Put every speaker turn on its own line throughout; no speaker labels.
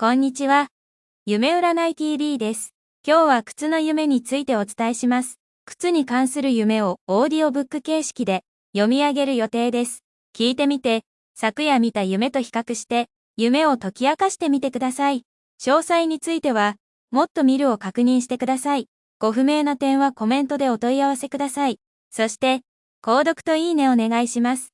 こんにちは。夢占い TV です。今日は靴の夢についてお伝えします。靴に関する夢をオーディオブック形式で読み上げる予定です。聞いてみて、昨夜見た夢と比較して、夢を解き明かしてみてください。詳細については、もっと見るを確認してください。ご不明な点はコメントでお問い合わせください。そして、購読といいねお願いします。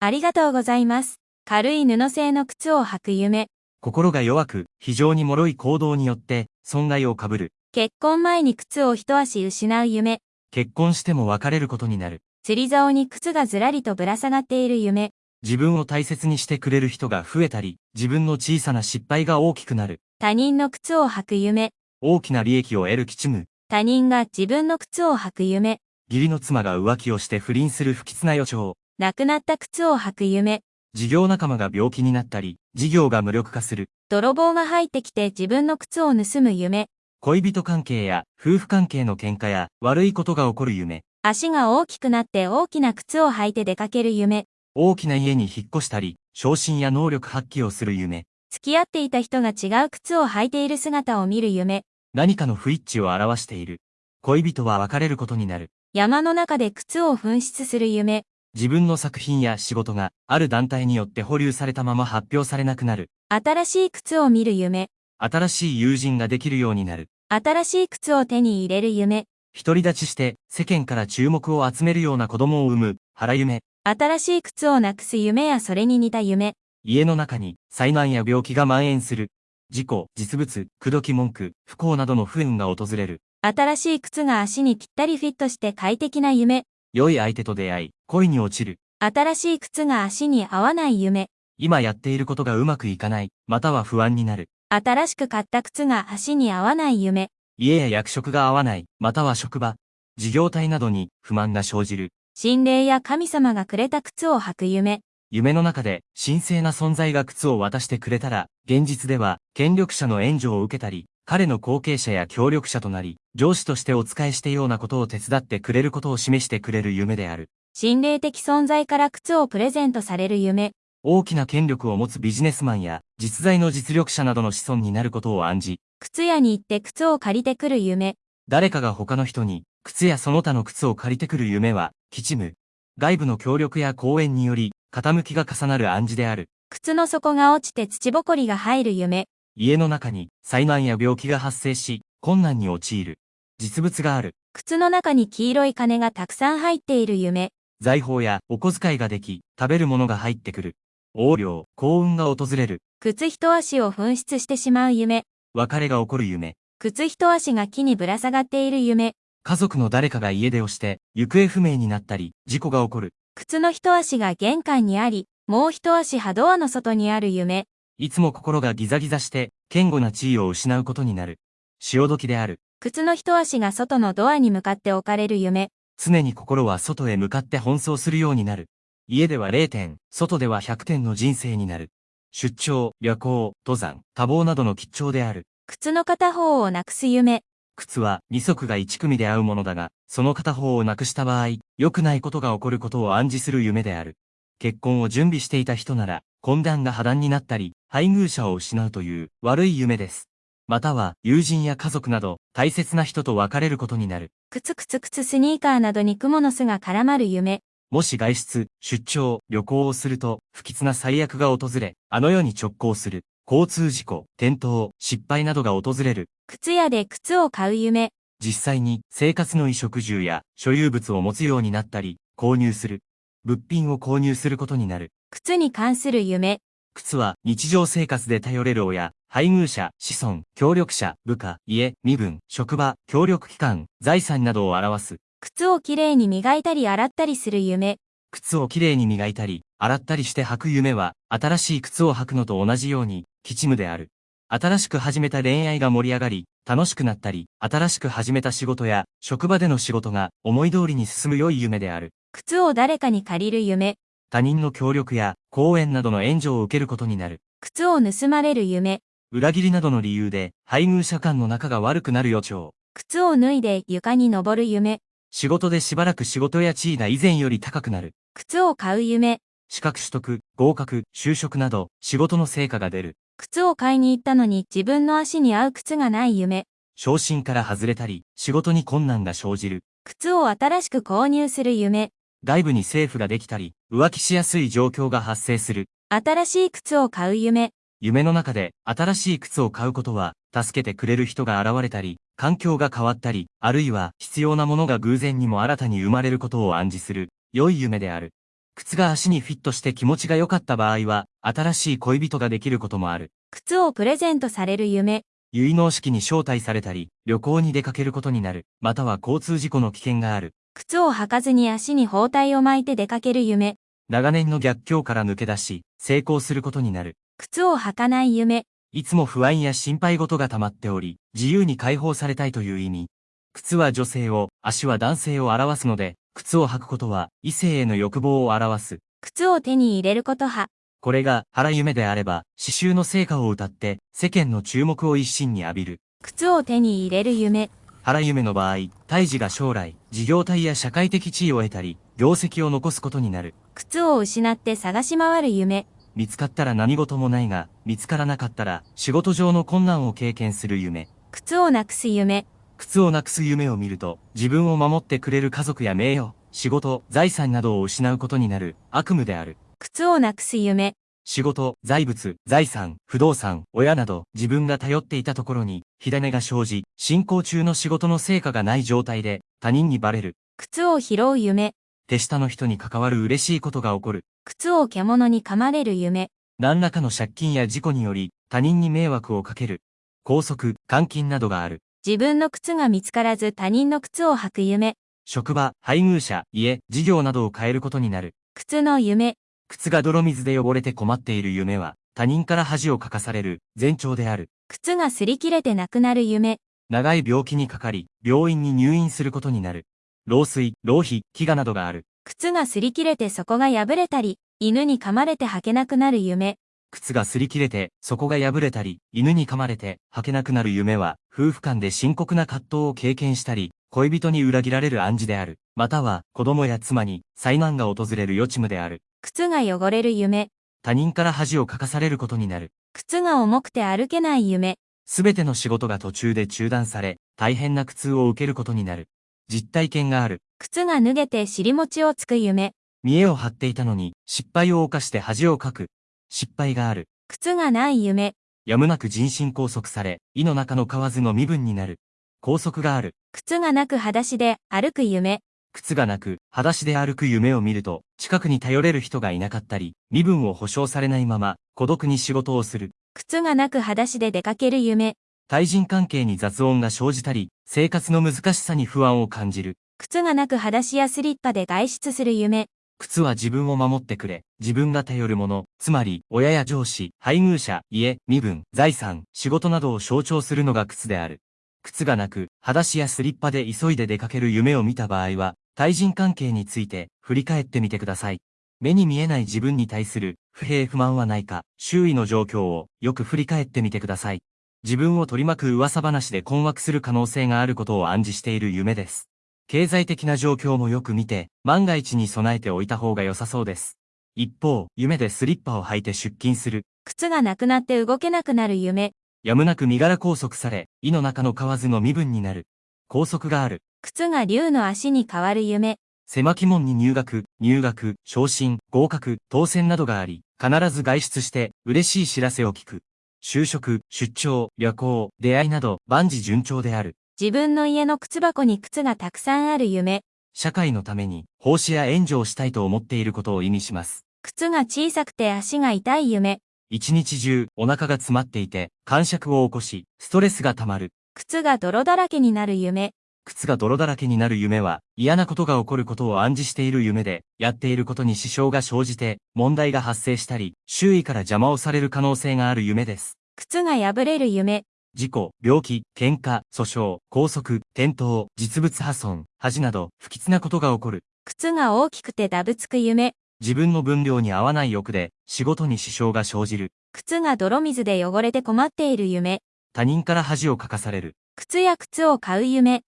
ありがとうございます。軽い布製の靴を履く夢。
心が弱く、非常に脆い行動によって、損害を被る。
結婚前に靴を一足失う夢。
結婚しても別れることになる。
釣り竿に靴がずらりとぶら下がっている夢。
自分を大切にしてくれる人が増えたり、自分の小さな失敗が大きくなる。
他人の靴を履く夢。
大きな利益を得る吉夢。
他人が自分の靴を履く夢。
義理の妻が浮気をして不倫する不吉な予兆。
亡くなった靴を履く夢。
事業仲間が病気になったり、事業が無力化する。
泥棒が入ってきて自分の靴を盗む夢。
恋人関係や夫婦関係の喧嘩や悪いことが起こる夢。
足が大きくなって大きな靴を履いて出かける夢。
大きな家に引っ越したり、昇進や能力発揮をする夢。
付き合っていた人が違う靴を履いている姿を見る夢。
何かの不一致を表している。恋人は別れることになる。
山の中で靴を紛失する夢。
自分の作品や仕事がある団体によって保留されたまま発表されなくなる。
新しい靴を見る夢。
新しい友人ができるようになる。
新しい靴を手に入れる夢。
独り立ちして世間から注目を集めるような子供を産む腹夢。
新しい靴をなくす夢やそれに似た夢。
家の中に災難や病気が蔓延する。事故、実物、口説き文句、不幸などの不運が訪れる。
新しい靴が足にぴったりフィットして快適な夢。
良い相手と出会い、恋に落ちる。
新しい靴が足に合わない夢。
今やっていることがうまくいかない、または不安になる。
新しく買った靴が足に合わない夢。
家や役職が合わない、または職場、事業体などに不満が生じる。
心霊や神様がくれた靴を履く夢。
夢の中で神聖な存在が靴を渡してくれたら、現実では権力者の援助を受けたり、彼の後継者や協力者となり、上司としてお仕えしてようなことを手伝ってくれることを示してくれる夢である。
心霊的存在から靴をプレゼントされる夢。
大きな権力を持つビジネスマンや実在の実力者などの子孫になることを暗示、
靴屋に行って靴を借りてくる夢。
誰かが他の人に靴やその他の靴を借りてくる夢は、吉夢。外部の協力や講演により、傾きが重なる暗示である。
靴の底が落ちて土ぼこりが入る夢。
家の中に災難や病気が発生し、困難に陥る。実物がある。
靴の中に黄色い金がたくさん入っている夢。
財宝やお小遣いができ、食べるものが入ってくる。横領、幸運が訪れる。
靴一足を紛失してしまう夢。
別れが起こる夢。
靴一足が木にぶら下がっている夢。
家族の誰かが家出をして、行方不明になったり、事故が起こる。
靴の一足が玄関にあり、もう一足はドアの外にある夢。
いつも心がギザギザして、堅固な地位を失うことになる。潮時である。
靴の一足が外のドアに向かって置かれる夢。
常に心は外へ向かって奔走するようになる。家では0点、外では100点の人生になる。出張、旅行、登山、多忙などの吉兆である。
靴の片方をなくす夢。
靴は二足が一組で合うものだが、その片方をなくした場合、良くないことが起こることを暗示する夢である。結婚を準備していた人なら、懇談が破談になったり、配偶者を失うという悪い夢です。または、友人や家族など、大切な人と別れることになる。
靴靴靴スニーカーなどに蜘蛛の巣が絡まる夢。
もし外出、出張、旅行をすると、不吉な最悪が訪れ、あの世に直行する。交通事故、転倒、失敗などが訪れる。
靴屋で靴を買う夢。
実際に生活の衣食住や所有物を持つようになったり、購入する。物品を購入することになる。
靴に関する夢。
靴は日常生活で頼れる親、配偶者、子孫、協力者、部下、家、身分、職場、協力機関、財産などを表す。
靴をきれいに磨いたり洗ったりする夢。
靴をきれいに磨いたり、洗ったりして履く夢は、新しい靴を履くのと同じように、吉夢である。新しく始めた恋愛が盛り上がり、楽しくなったり、新しく始めた仕事や、職場での仕事が思い通りに進む良い夢である。
靴を誰かに借りる夢。
他人の協力や、講演などの援助を受けることになる。
靴を盗まれる夢。
裏切りなどの理由で、配偶者間の仲が悪くなる予兆。
靴を脱いで床に登る夢。
仕事でしばらく仕事や地位が以前より高くなる。
靴を買う夢。
資格取得、合格、就職など、仕事の成果が出る。
靴を買いに行ったのに自分の足に合う靴がない夢。
昇進から外れたり、仕事に困難が生じる。
靴を新しく購入する夢。
外部に政府ができたり、浮気しやすい状況が発生する。
新しい靴を買う夢。
夢の中で新しい靴を買うことは、助けてくれる人が現れたり、環境が変わったり、あるいは必要なものが偶然にも新たに生まれることを暗示する、良い夢である。靴が足にフィットして気持ちが良かった場合は、新しい恋人ができることもある。
靴をプレゼントされる夢。
結納式に招待されたり、旅行に出かけることになる、または交通事故の危険がある。
靴を履かずに足に包帯を巻いて出かける夢。
長年の逆境から抜け出し、成功することになる。
靴を履かない夢。
いつも不安や心配事が溜まっており、自由に解放されたいという意味。靴は女性を、足は男性を表すので、靴を履くことは異性への欲望を表す。
靴を手に入れること派。
これが腹夢であれば、刺繍の成果を歌って世間の注目を一身に浴びる。
靴を手に入れる夢。
腹夢の場合、胎児が将来、事業体や社会的地位を得たり、業績を残すことになる。
靴を失って探し回る夢。
見つかったら何事もないが、見つからなかったら仕事上の困難を経験する夢。
靴をなくす夢。
靴をなくす夢を見ると、自分を守ってくれる家族や名誉、仕事、財産などを失うことになる悪夢である。
靴をなくす夢。
仕事、財物、財産、不動産、親など自分が頼っていたところに火種が生じ、進行中の仕事の成果がない状態で他人にバレる。
靴を拾う夢。
手下の人に関わる嬉しいことが起こる。
靴を獣に噛まれる夢。
何らかの借金や事故により他人に迷惑をかける。拘束、監禁などがある。
自分の靴が見つからず他人の靴を履く夢。
職場、配偶者、家、事業などを変えることになる。
靴の夢。
靴が泥水で汚れて困っている夢は、他人から恥をかかされる前兆である。
靴が擦り切れてなくなる夢。
長い病気にかかり、病院に入院することになる。老衰、老皮、飢餓などがある。
靴が擦り切れて底が破れたり、犬に噛まれて履けなくなる夢。
靴が擦り切れて、底が破れたり、犬に噛まれて、履けなくなる夢は、夫婦間で深刻な葛藤を経験したり、恋人に裏切られる暗示である。または、子供や妻に、災難が訪れる予知夢である。
靴が汚れる夢。
他人から恥をかかされることになる。
靴が重くて歩けない夢。
すべての仕事が途中で中断され、大変な苦痛を受けることになる。実体験がある。
靴が脱げて尻餅をつく夢。
見栄を張っていたのに、失敗を犯して恥をかく。失敗がある。
靴がない夢。
やむなく人身拘束され、胃の中の蛙の身分になる。拘束がある。
靴がなく裸足で歩く夢。
靴がなく、裸足で歩く夢を見ると、近くに頼れる人がいなかったり、身分を保証されないまま、孤独に仕事をする。
靴がなく裸足で出かける夢。
対人関係に雑音が生じたり、生活の難しさに不安を感じる。
靴がなく裸足やスリッパで外出する夢。
靴は自分を守ってくれ、自分が頼るもの、つまり、親や上司、配偶者、家、身分、財産、仕事などを象徴するのが靴である。靴がなく、裸足やスリッパで急いで出かける夢を見た場合は、対人関係について振り返ってみてください。目に見えない自分に対する不平不満はないか、周囲の状況をよく振り返ってみてください。自分を取り巻く噂話で困惑する可能性があることを暗示している夢です。経済的な状況もよく見て、万が一に備えておいた方が良さそうです。一方、夢でスリッパを履いて出勤する。
靴がなくなって動けなくなる夢。
やむなく身柄拘束され、胃の中の蛙の身分になる。拘束がある。
靴が竜の足に変わる夢。
狭き門に入学、入学、昇進、合格、当選などがあり、必ず外出して嬉しい知らせを聞く。就職、出張、旅行、出会いなど万事順調である。
自分の家の靴箱に靴がたくさんある夢。
社会のために奉仕や援助をしたいと思っていることを意味します。
靴が小さくて足が痛い夢。
一日中お腹が詰まっていて、感触を起こし、ストレスが溜まる。
靴が泥だらけになる夢。
靴が泥だらけになる夢は、嫌なことが起こることを暗示している夢で、やっていることに支障が生じて、問題が発生したり、周囲から邪魔をされる可能性がある夢です。
靴が破れる夢。
事故、病気、喧嘩、訴訟、拘束、転倒、実物破損、恥など、不吉なことが起こる。
靴が大きくてダブつく夢。
自分の分量に合わない欲で、仕事に支障が生じる。
靴が泥水で汚れて困っている夢。
他人から恥をかかされる。
靴や靴を買う夢。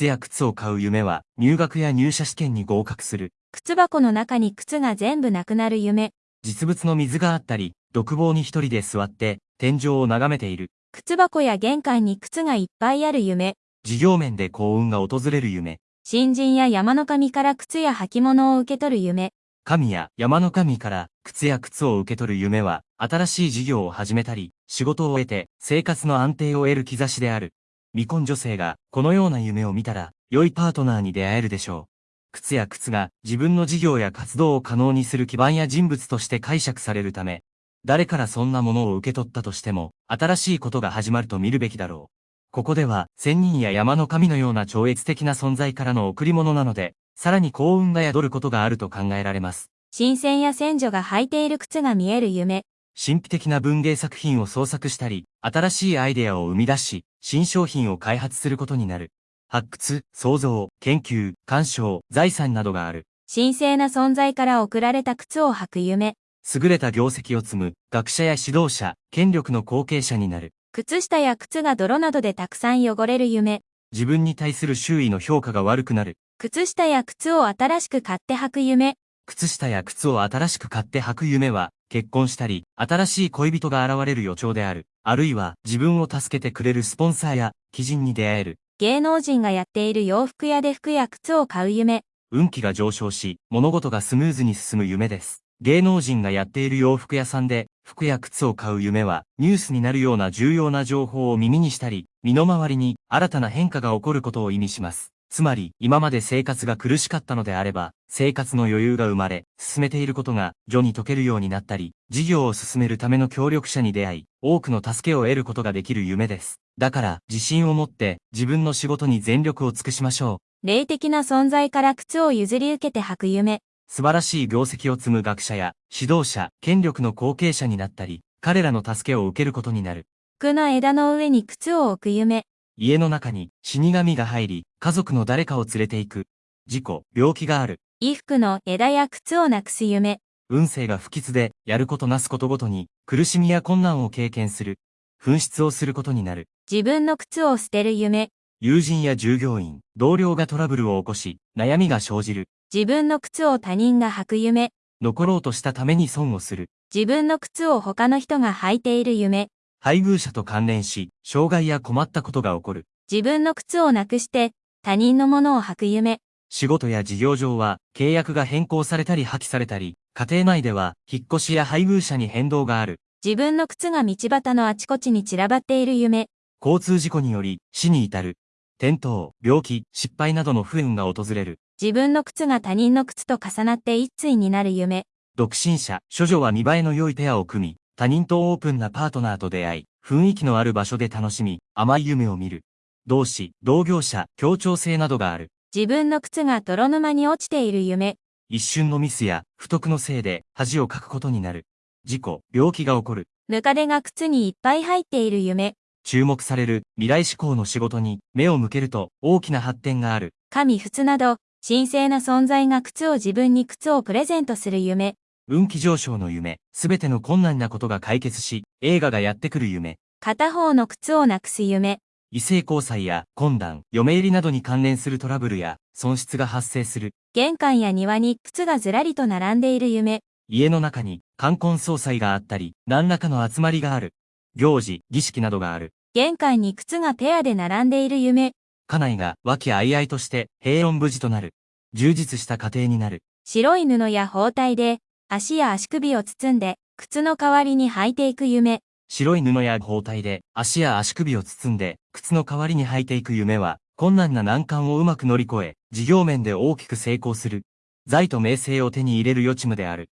靴や靴を買う夢は、入学や入社試験に合格する。
靴箱の中に靴が全部なくなる夢。
実物の水があったり、独房に一人で座って、天井を眺めている。
靴箱や玄関に靴がいっぱいある夢。
事業面で幸運が訪れる夢。
新人や山の神から靴や履物を受け取る夢。
神や山の神から靴や靴を受け取る夢は、新しい事業を始めたり、仕事を得て生活の安定を得る兆しである。未婚女性がこのような夢を見たら、良いパートナーに出会えるでしょう。靴や靴が自分の事業や活動を可能にする基盤や人物として解釈されるため、誰からそんなものを受け取ったとしても、新しいことが始まると見るべきだろう。ここでは、仙人や山の神のような超越的な存在からの贈り物なので、さらに幸運が宿ることがあると考えられます。
新鮮や先女が履いている靴が見える夢。
神秘的な文芸作品を創作したり、新しいアイデアを生み出し、新商品を開発することになる。発掘、創造、研究、鑑賞、財産などがある。
神聖な存在から贈られた靴を履く夢。
優れた業績を積む、学者や指導者、権力の後継者になる。
靴下や靴が泥などでたくさん汚れる夢。
自分に対する周囲の評価が悪くなる。
靴下や靴を新しく買って履く夢。
靴下や靴を新しく買って履く夢は、結婚したり、新しい恋人が現れる予兆である。あるいは、自分を助けてくれるスポンサーや、貴人に出会える。
芸能人がやっている洋服屋で服や靴を買う夢。
運気が上昇し、物事がスムーズに進む夢です。芸能人がやっている洋服屋さんで、服や靴を買う夢は、ニュースになるような重要な情報を耳にしたり、身の回りに新たな変化が起こることを意味します。つまり、今まで生活が苦しかったのであれば、生活の余裕が生まれ、進めていることが、序に解けるようになったり、事業を進めるための協力者に出会い、多くの助けを得ることができる夢です。だから、自信を持って、自分の仕事に全力を尽くしましょ
う。霊的な存在から靴を譲り受けて履く夢。
素晴らしい業績を積む学者や、指導者、権力の後継者になったり、彼らの助けを受けることになる。
服の枝の上に靴を置く夢。
家の中に死神が入り、家族の誰かを連れて行く。事故、病気がある。
衣服の枝や靴をなくす夢。
運勢が不吉で、やることなすことごとに、苦しみや困難を経験する。紛失をすることになる。
自分の靴を捨てる夢。
友人や従業員、同僚がトラブルを起こし、悩みが生じる。
自分の靴を他人が履く夢。
残ろうとしたために損をする。
自分の靴を他の人が履いている夢。
配偶者と関連し、障害や困ったことが起こる。
自分の靴をなくして他人のものを履く夢。
仕事や事業上は契約が変更されたり破棄されたり、家庭内では引っ越しや配偶者に変動がある。
自分の靴が道端のあちこちに散らばっている夢。
交通事故により死に至る。転倒、病気、失敗などの不運が訪れる。
自分の靴が他人の靴と重なって一対になる夢。
独身者、処女は見栄えの良いペアを組み、他人とオープンなパートナーと出会い、雰囲気のある場所で楽しみ、甘い夢を見る。同志、同業者、協調性などがある。
自分の靴が泥沼に落ちている夢。
一瞬のミスや不徳のせいで恥をかくことになる。事故、病気が起こる。
ムカデが靴にいっぱい入っている夢。
注目される未来志向の仕事に目を向けると大きな発展がある。
神仏など、神聖な存在が靴を自分に靴をプレゼントする夢。
運気上昇の夢、すべての困難なことが解決し、映画がやってくる夢。
片方の靴をなくす夢。
異性交際や懇談、嫁入りなどに関連するトラブルや損失が発生する。
玄関や庭に靴がずらりと並んでいる夢。
家の中に冠婚葬祭があったり、何らかの集まりがある。行事、儀式などがある。
玄関に靴がペアで並んでいる夢。
家内が和気あいあいとして平穏無事となる。充実した家庭になる。
白い布や包帯で足や足首を包んで靴の代わりに履いていく夢。
白い布や包帯で足や足首を包んで靴の代わりに履いていく夢は困難な難関をうまく乗り越え、事業面で大きく成功する。財と名声を手に入れる予知夢である。